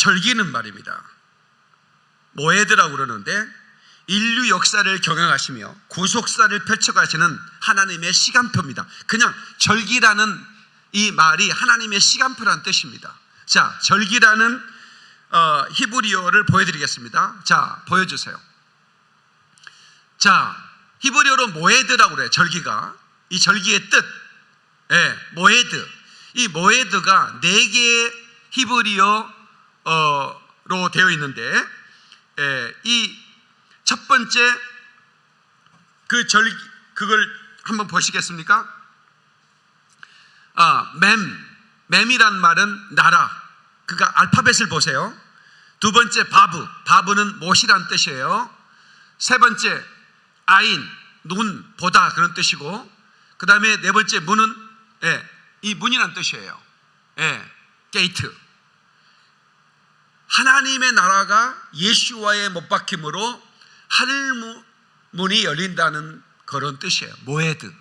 절기는 말입니다. 모에드라고 그러는데 인류 역사를 경영하시며 구속사를 펼쳐가시는 하나님의 시간표입니다. 그냥 절기라는 이 말이 하나님의 시간표라는 뜻입니다. 자, 절기라는 어, 히브리어를 보여드리겠습니다. 자, 보여주세요. 자, 히브리어로 모에드라고 그래요. 절기가 이 절기의 뜻, 예, 모에드. 이 모에드가 네 개의 히브리어 로 되어 있는데 예, 이첫 번째 그 절기 그걸 한번 보시겠습니까? 아, 맴. 맴이란 말은 나라. 그러니까 알파벳을 보세요. 두 번째 바브. 바브는 못이란 뜻이에요. 세 번째 아인. 눈, 보다 그런 뜻이고 그 다음에 네 번째 문은 예, 이 문이란 뜻이에요. 예, 게이트. 하나님의 나라가 예수아의 못 박힘으로 하늘 문이 열린다는 그런 뜻이에요. מועד.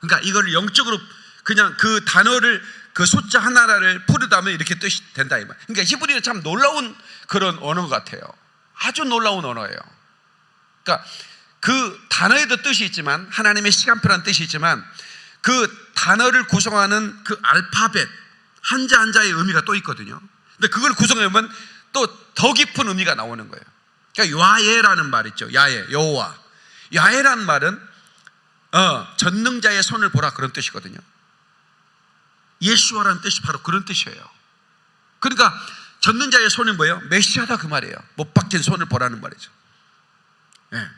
그러니까 이걸 영적으로 그냥 그 단어를 그 숫자 하나를 풀으다면 이렇게 뜻이 된다 이 말. 그러니까 히브리는 참 놀라운 그런 언어 같아요. 아주 놀라운 언어예요. 그러니까 그 단어에도 뜻이 있지만 하나님의 시간표라는 뜻이 있지만 그 단어를 구성하는 그 알파벳 한자 한자의 의미가 또 있거든요. 근데 그걸 구성하면 또 더 깊은 의미가 나오는 거예요. 그러니까 야예라는 말 있죠. 야예, 여호와. 야예라는 말은 어, 전능자의 손을 보라 그런 뜻이거든요. 예수와라는 뜻이 바로 그런 뜻이에요. 그러니까 전능자의 손이 뭐예요? 메시아다 그 말이에요. 못 박힌 손을 보라는 말이죠. 네.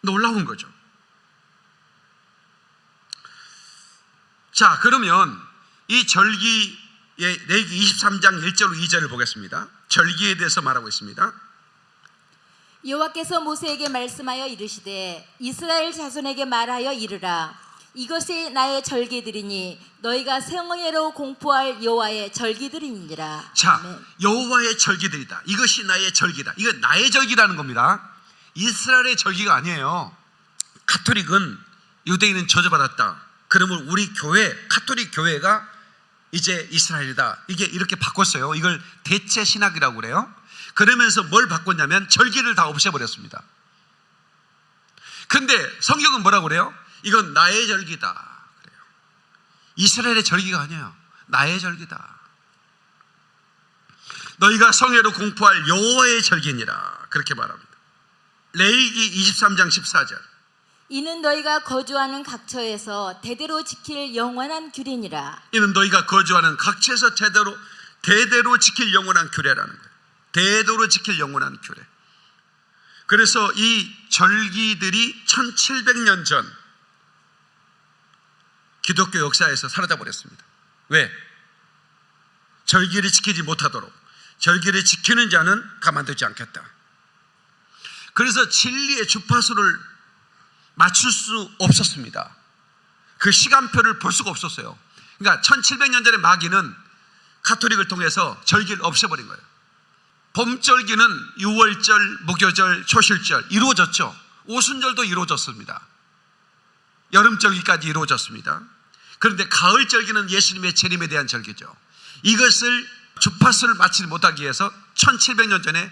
놀라운 거죠. 자, 그러면 이 절기의 레기 23장 1절 2절을 보겠습니다. 절기에 대해서 말하고 있습니다. 여호와께서 모세에게 말씀하여 이르시되 이스라엘 자손에게 말하여 이르라 이것이 나의 절기들이니 너희가 성회로 공포할 여호와의 절기들이니라 자, 아멘. 여호와의 절기들이다. 이것이 나의 절기다. 이건 나의 절기라는 겁니다. 이스라엘의 절기가 아니에요. 카톨릭은 유대인은 저주받았다. 그러면 우리 교회, 카톨릭 교회가 이제 이스라엘이다. 이게 이렇게 바꿨어요. 이걸 대체 신학이라고 그래요. 그러면서 뭘 바꿨냐면 절기를 다 없애버렸습니다. 근데 성경은 뭐라고 그래요? 이건 나의 절기다. 그래요. 이스라엘의 절기가 아니에요. 나의 절기다. 너희가 성회로 공포할 여호와의 절기니라. 그렇게 말합니다. 레이기 23장 14절. 이는 너희가 거주하는 각처에서 대대로 지킬 영원한 규례니라 이는 너희가 거주하는 각처에서 대대로 대대로 지킬 영원한 규례라는 거예요. 대대로 지킬 영원한 규례. 그래서 이 절기들이 1700년 전 기독교 역사에서 사라져 버렸습니다. 왜? 절기를 지키지 못하도록 절기를 지키는 자는 가만두지 않겠다. 그래서 진리의 주파수를 맞출 수 없었습니다. 그 시간표를 볼 수가 없었어요. 그러니까 1700년 전에 마귀는 카톨릭을 통해서 절기를 없애버린 거예요. 봄절기는 6월절, 목요절, 초실절 이루어졌죠. 오순절도 이루어졌습니다. 여름절기까지 이루어졌습니다. 그런데 가을절기는 예수님의 재림에 대한 절기죠. 이것을 주파수를 맞추지 못하기 위해서 1700년 전에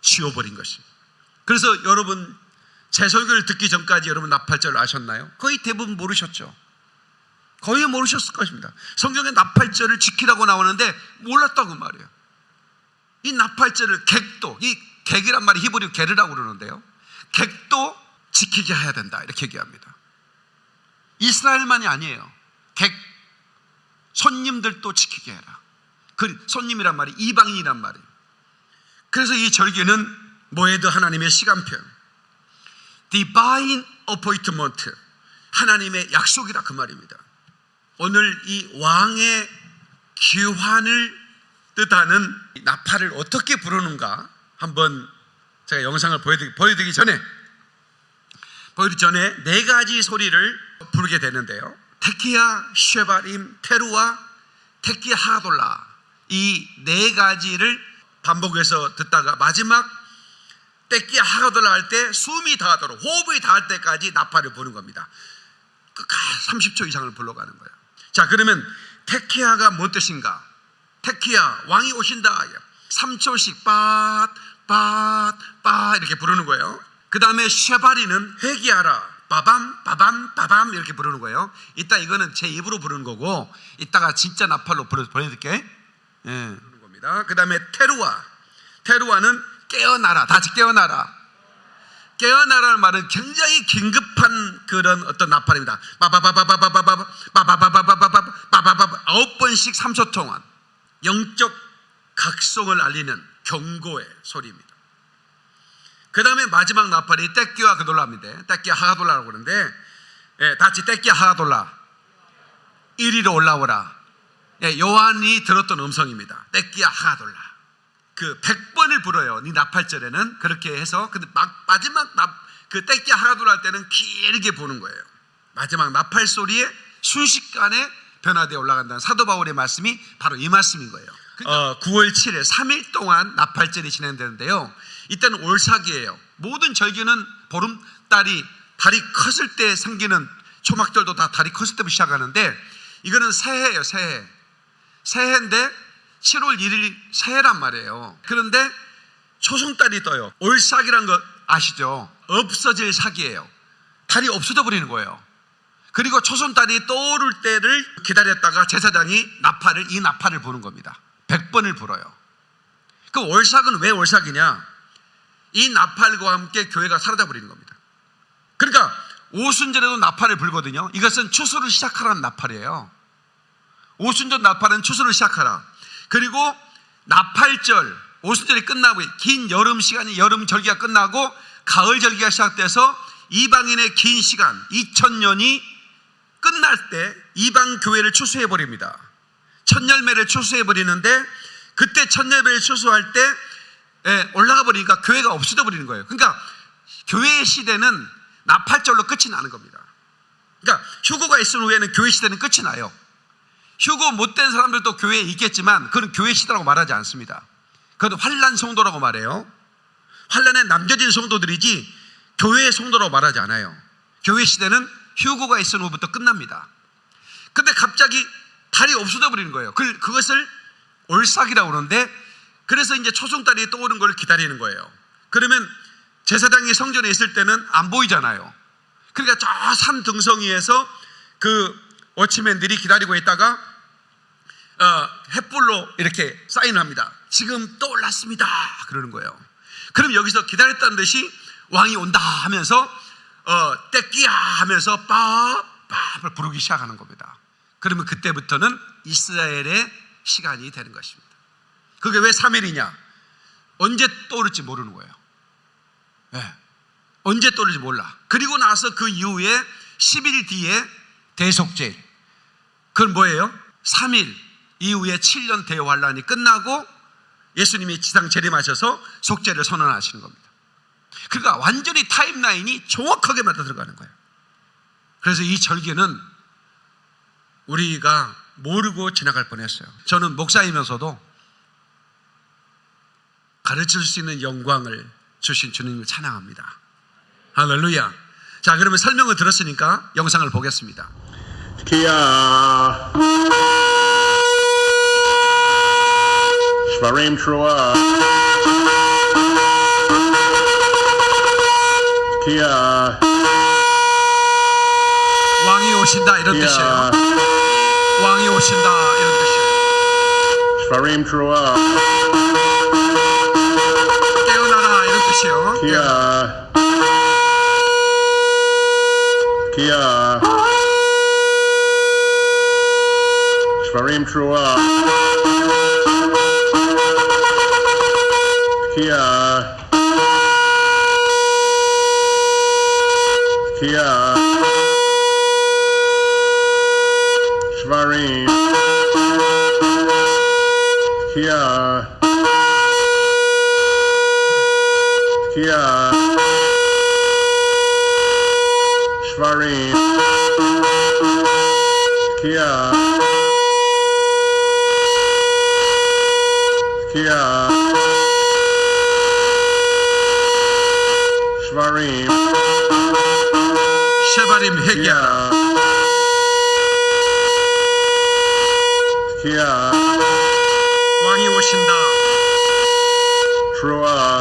지워버린 것입니다. 그래서 여러분 제 설교를 듣기 전까지 여러분 나팔절을 아셨나요? 거의 대부분 모르셨죠. 거의 모르셨을 것입니다. 성경에 나팔절을 지키라고 나오는데 몰랐다고 말이에요. 이 나팔절을 객도, 이 객이란 말이 히브리어 게르라고 그러는데요. 객도 지키게 해야 된다. 이렇게 얘기합니다. 이스라엘만이 아니에요. 객, 손님들도 지키게 해라. 그 손님이란 말이 이방인이란 말이에요. 그래서 이 절기는 모에드 하나님의 시간표. Divine appointment. 하나님의 약속이라 그 말입니다. 오늘 이 왕의 귀환을 뜻하는 나팔을 어떻게 부르는가 한번 제가 영상을 보여드리기, 보여드리기 전에 보여드리기 전에 네 가지 소리를 부르게 되는데요. 테키야, 쉐바림, 테루와 테키야 하돌라 이 네 가지를 반복해서 듣다가 마지막 떼끼야 하돌라 할때 숨이 닿도록 호흡이 닿을 때까지 나팔을 부는 겁니다. 끝까지 30초 이상을 불러가는 거예요. 자 그러면 테키야가 뭔 뜻인가? 테키야 왕이 오신다. 3초씩 빠 빠 빠 이렇게 부르는 거예요. 그 다음에 쉐바리는 회개하라. 빠밤 빠밤 빠밤 이렇게 부르는 거예요. 이따 이거는 제 입으로 부르는 거고 이따가 진짜 나팔로 보여드릴게. 예, 부르는 겁니다. 그 다음에 테루아. 테루아는 깨어나라. 다시 깨어나라. 깨어나라는 말은 굉장히 긴급한 그런 어떤 나팔입니다. 빠바바바바바바바 빠바바바바바바 빠바바바 아홉 번씩 3초 동안 영적 각성을 알리는 경고의 소리입니다. 그 다음에 마지막 나팔이 떼끼와 그돌라입니다. 떼끼 하가돌라라고 그러는데 예, 다치 떼끼 하가돌라 이리로 올라오라. 예, 요한이 들었던 음성입니다. 떼끼 하가돌라. 그 100번을 불어요. 이 나팔절에는 그렇게 해서 근데 막 마지막 나, 그 떼끼 하가돌라 할 때는 길게 부는 거예요. 마지막 나팔 소리에 순식간에 변화되어 올라간다는 사도 바울의 말씀이 바로 이 말씀인 거예요. 어, 9월 7일 3일 동안 나팔절이 진행되는데요. 이때는 올사기예요. 모든 절기는 보름달이 달이 컸을 때 생기는 초막절도 다 달이 컸을 때부터 시작하는데 이거는 새해예요, 새해. 새해인데 7월 1일 새해란 말이에요. 그런데 초승달이 떠요. 올삭이란 거 아시죠? 없어질 사기예요. 달이 없어져 버리는 거예요. 그리고 초승달이 떠오를 때를 기다렸다가 제사장이 나팔을 이 나팔을 부는 겁니다. 100번을 불어요. 그 월삭은 왜 월삭이냐? 이 나팔과 함께 교회가 사라져 버리는 겁니다. 그러니까 오순절에도 나팔을 불거든요. 이것은 추수를 시작하라는 나팔이에요. 오순절 나팔은 추수를 시작하라. 그리고 나팔절 오순절이 끝나고 긴 여름 시간이 여름 절기가 끝나고 가을 절기가 시작돼서 이방인의 긴 시간 2000년이 끝날 때 이방 교회를 추수해 버립니다. 첫 열매를 추수해 버리는데 그때 첫 열매를 추수할 때 예, 올라가 버리니까 교회가 없어져 버리는 거예요. 그러니까 교회의 시대는 나팔절로 끝이 나는 겁니다. 그러니까 휴고가 있은 후에는 교회 시대는 끝이 나요. 휴고 못된 사람들도 교회에 있겠지만 그건 교회 시대라고 말하지 않습니다. 그건 환란 성도라고 말해요. 환란에 남겨진 성도들이지 교회의 성도라고 말하지 않아요. 교회 시대는 휴고가 있은 후부터 끝납니다. 근데 갑자기 달이 없어져 버리는 거예요. 그, 그것을 올삭이라고 그러는데 그래서 이제 초승달이 떠오른 걸 기다리는 거예요. 그러면 제사장이 성전에 있을 때는 안 보이잖아요. 그러니까 저 산 등성이에서 그 워치맨들이 기다리고 있다가 어, 햇불로 이렇게 사인합니다. 지금 떠올랐습니다. 그러는 거예요. 그럼 여기서 기다렸다는 듯이 왕이 온다 하면서 어, 떼끼야 하면서 빠빠를 부르기 시작하는 겁니다. 그러면 그때부터는 이스라엘의 시간이 되는 것입니다. 그게 왜 3일이냐? 언제 떠오를지 모르는 거예요. 예. 언제 떠오를지 몰라. 그리고 나서 그 이후에 10일 뒤에 대속죄일. 그건 뭐예요? 3일 이후에 7년 대환란이 끝나고 예수님이 지상 재림하셔서 속죄를 선언하시는 겁니다. 그러니까 완전히 타임라인이 정확하게 맞아 들어가는 거예요. 그래서 이 절기는 우리가 모르고 지나갈 뻔했어요. 저는 목사이면서도 가르칠 수 있는 영광을 주신 주님을 찬양합니다. 할렐루야. 자, 그러면 설명을 들었으니까 영상을 보겠습니다. Kia. Shvarim Trua. Kia. 왕이 오신다 이런 뜻이에요. Kia. 왕이 오신다 이런 뜻이에요. Shvarim Trua. 깨어나라 이런 뜻이에요. Kia. Kia. Shvarim Trua. Kia. Kia. Shvarim. Kia. Kia. Shvarim. Kia. Kia. Shvarim. 쉐 바림 회개하라. Kia. Kia. 왕이 오신다. Trua.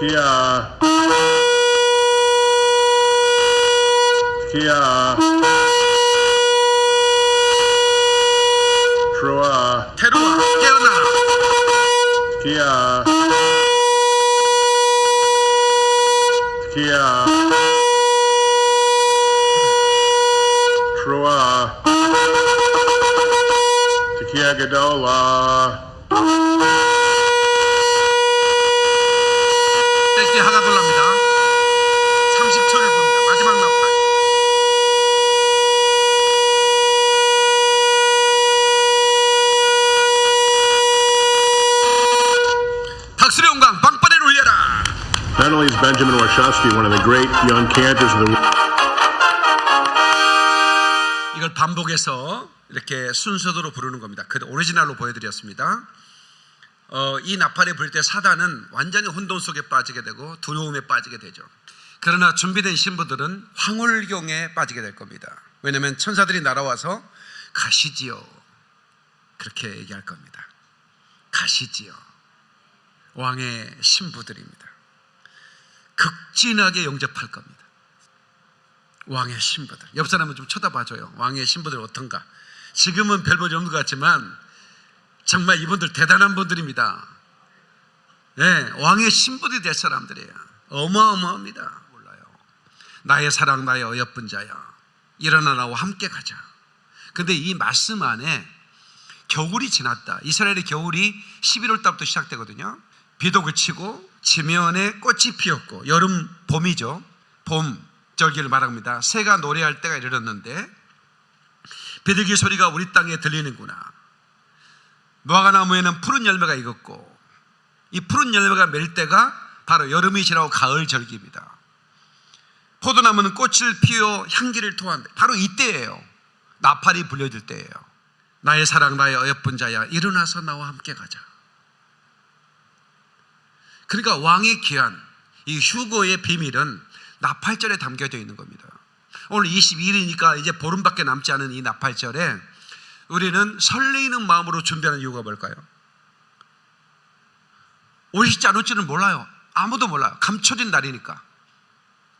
Kia. Kia. Gadola. 떼끼 하가 돌랍니다. 30초를 봅니다. 마지막 나팔. 박수의 영광 빵빠레를 올려라. Not only is Benjamin Warshawski one of the great young cantors of the 이걸 반복해서 이렇게 순서대로 부르는 겁니다. 그 오리지널로 보여드렸습니다. 어, 이 나팔이 불 때 사단은 완전히 혼돈 속에 빠지게 되고 두려움에 빠지게 되죠. 그러나 준비된 신부들은 황홀경에 빠지게 될 겁니다. 왜냐하면 천사들이 날아와서 가시지요. 그렇게 얘기할 겁니다. 가시지요. 왕의 신부들입니다. 극진하게 영접할 겁니다. 왕의 신부들. 옆 사람은 좀 쳐다봐줘요. 왕의 신부들 어떤가? 지금은 별 볼이 없는 것 같지만 정말 이분들 대단한 분들입니다. 예, 왕의 신부들이 될 사람들이에요. 어마어마합니다. 몰라요. 나의 사랑, 나의 어여쁜 자야. 일어나 나와 함께 가자. 근데 이 말씀 안에 겨울이 지났다. 이스라엘의 겨울이 11월 달부터 시작되거든요. 비도 그치고 지면에 꽃이 피었고 여름 봄이죠. 봄 절기를 말합니다. 새가 노래할 때가 이르렀는데 비둘기 소리가 우리 땅에 들리는구나. 무화과 나무에는 푸른 열매가 익었고 이 푸른 열매가 멜 때가 바로 여름이 지나고 가을 절기입니다. 포도나무는 꽃을 피워 향기를 토한다. 바로 이때예요. 나팔이 불려질 때예요. 나의 사랑 나의 어여쁜 자야 일어나서 나와 함께 가자. 그러니까 왕의 귀한 이 휴거의 비밀은 나팔절에 담겨져 있는 겁니다. 오늘 22일이니까 이제 보름밖에 남지 않은 이 나팔절에 우리는 설레이는 마음으로 준비하는 이유가 뭘까요? 오실지 안 올지는 몰라요. 아무도 몰라요. 감춰진 날이니까.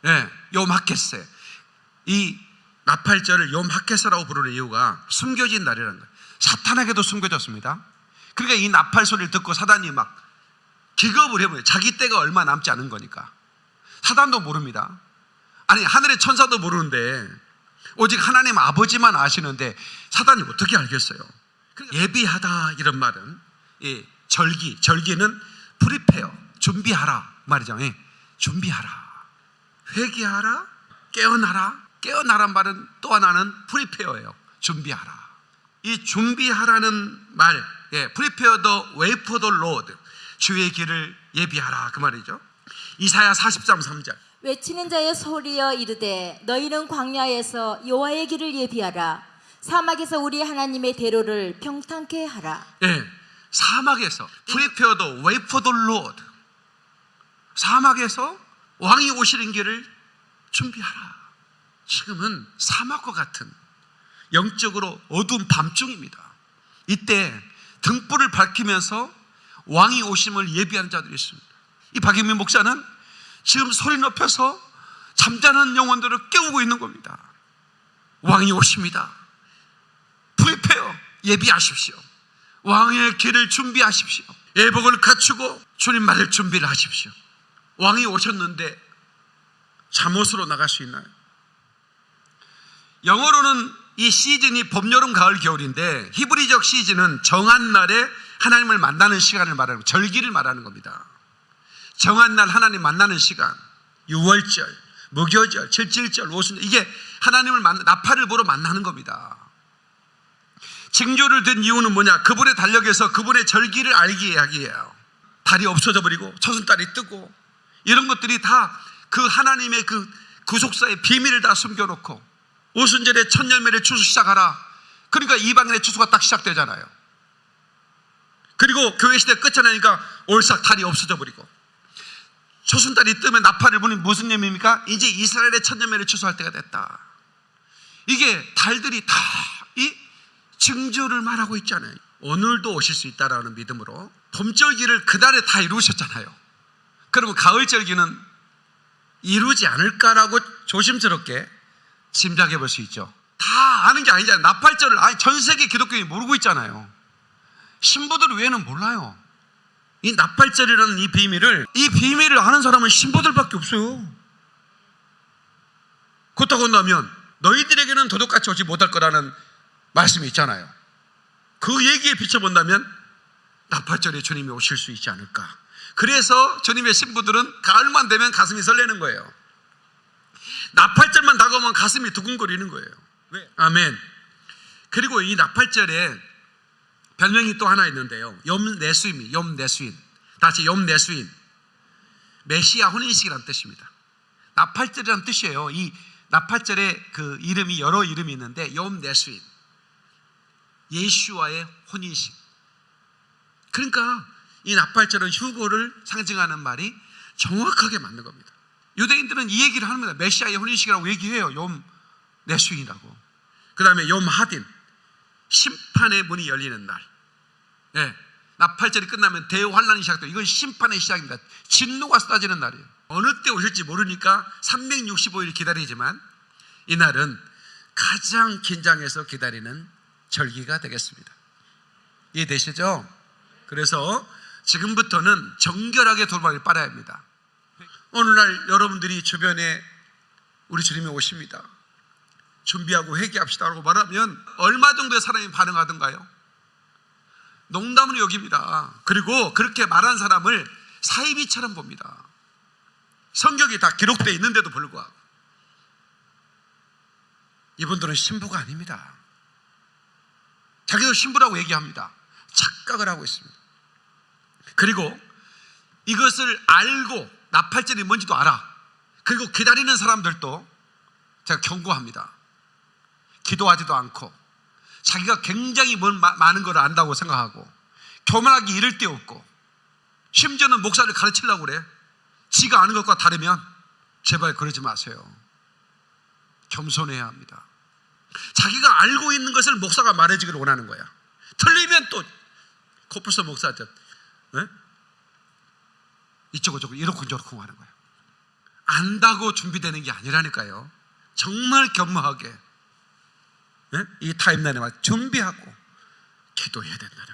예, 요마켓세. 이 나팔절을 요 마켓세라고 부르는 이유가 숨겨진 날이라는 거예요. 사탄에게도 숨겨졌습니다. 그러니까 이 나팔 소리를 듣고 사단이 막 기겁을 해버려요. 자기 때가 얼마 남지 않은 거니까. 사단도 모릅니다. 아니, 하늘의 천사도 모르는데, 오직 하나님 아버지만 아시는데, 사단이 어떻게 알겠어요? 그러니까 예비하다, 이런 말은, 이 절기, 절기는 prepare, 준비하라 말이죠. 예, 준비하라. 회개하라, 깨어나라. 깨어나란 말은 또 하나는 prepare예요. 준비하라. 이 준비하라는 말, 예, prepare the way for the Lord. 주의 길을 예비하라 그 말이죠. 이사야 43, 3절. 외치는 자의 소리여 이르되 너희는 광야에서 여호와의 길을 예비하라 사막에서 우리 하나님의 대로를 평탄케 하라 예, 사막에서 way for the Lord. 사막에서 왕이 오시는 길을 준비하라. 지금은 사막과 같은 영적으로 어두운 밤중입니다. 이때 등불을 밝히면서 왕이 오심을 예비하는 자들이 있습니다. 이 박영민 목사는 지금 소리 높여서 잠자는 영혼들을 깨우고 있는 겁니다. 왕이 오십니다. 프리페어 예비하십시오. 왕의 길을 준비하십시오. 예복을 갖추고 주님 맞을 준비를 하십시오. 왕이 오셨는데 잠옷으로 나갈 수 있나요? 영어로는 이 시즌이 봄, 여름, 가을, 겨울인데 히브리적 시즌은 정한 날에 하나님을 만나는 시간을 말하는 거, 절기를 말하는 겁니다. 정한 날 하나님 만나는 시간, 6월절, 무교절, 칠칠절, 오순절 이게 하나님을 만나 나팔을 보러 만나는 겁니다. 징조를 든 이유는 뭐냐? 그분의 달력에서 그분의 절기를 알게 하기예요. 달이 없어져 버리고 초승달이 뜨고 이런 것들이 다 그 하나님의 그 구속사의 비밀을 다 숨겨놓고 오순절에 첫 열매를 추수 시작하라. 그러니까 이방인의 추수가 딱 시작되잖아요. 그리고 교회 시대 끝이 나니까 올싹 달이 없어져 버리고 초순달이 뜨면 나팔을 부는 무슨 의미입니까? 이제 이스라엘의 첫 열매를 추수할 때가 됐다. 이게 달들이 다 이 증조를 말하고 있잖아요. 오늘도 오실 수 있다라는 믿음으로 봄절기를 그날에 다 이루셨잖아요. 그러면 가을절기는 이루지 않을까라고 조심스럽게 짐작해 볼 수 있죠. 다 아는 게 아니잖아요. 나팔절을 아니 전 세계 기독교인이 모르고 있잖아요. 신부들 외에는 몰라요. 이 나팔절이라는 이 비밀을 이 비밀을 아는 사람은 신부들밖에 없어요. 그렇다고 한다면 너희들에게는 도둑같이 오지 못할 거라는 말씀이 있잖아요. 그 얘기에 비춰본다면 나팔절에 주님이 오실 수 있지 않을까. 그래서 주님의 신부들은 가을만 되면 가슴이 설레는 거예요. 나팔절만 다가오면 가슴이 두근거리는 거예요. 왜? 아멘. 그리고 이 나팔절에 별명이 또 하나 있는데요. 염내수인, 염내수인. 다시 염내수인. 메시아 혼인식이라는 뜻입니다. 나팔절이라는 뜻이에요. 이 나팔절에 그 이름이 여러 이름이 있는데 염내수인. 예수와의 혼인식. 그러니까 이 나팔절은 휴고를 상징하는 말이 정확하게 맞는 겁니다. 유대인들은 이 얘기를 합니다. 메시아의 혼인식이라고 얘기해요. 염 내수인이라고. 그 다음에 염 하딘. 심판의 문이 열리는 날. 예. 나팔절이 끝나면 대환란이 시작돼요. 이건 심판의 시작입니다. 진노가 쏟아지는 날이에요. 어느 때 오실지 모르니까 365일 기다리지만 이날은 가장 긴장해서 기다리는 절기가 되겠습니다. 이해되시죠? 그래서 지금부터는 정결하게 돌아가길 빨아야 합니다. 오늘날 여러분들이 주변에 우리 주님이 오십니다. 준비하고 회개합시다라고 말하면 얼마 정도의 사람이 반응하던가요? 농담으로 여깁니다. 그리고 그렇게 말한 사람을 사이비처럼 봅니다. 성격이 다 기록되어 있는데도 불구하고 이분들은 신부가 아닙니다. 자기도 신부라고 얘기합니다. 착각을 하고 있습니다. 그리고 이것을 알고 나팔절이 뭔지도 알아. 그리고 기다리는 사람들도 제가 경고합니다. 기도하지도 않고 자기가 굉장히 많은 걸 안다고 생각하고 교만하기 이를 데 없고 심지어는 목사를 가르치려고 그래. 지가 아는 것과 다르면 제발 그러지 마세요. 겸손해야 합니다. 자기가 알고 있는 것을 목사가 말해주기를 원하는 거야. 틀리면 또 코뿔소 목사한테 네? 이쪽은 저쪽 이렇고 저렇고 하는 거야. 안다고 준비되는 게 아니라니까요. 정말 겸허하게 네? 이 타임라인에 맞 준비하고 기도해야 된다는.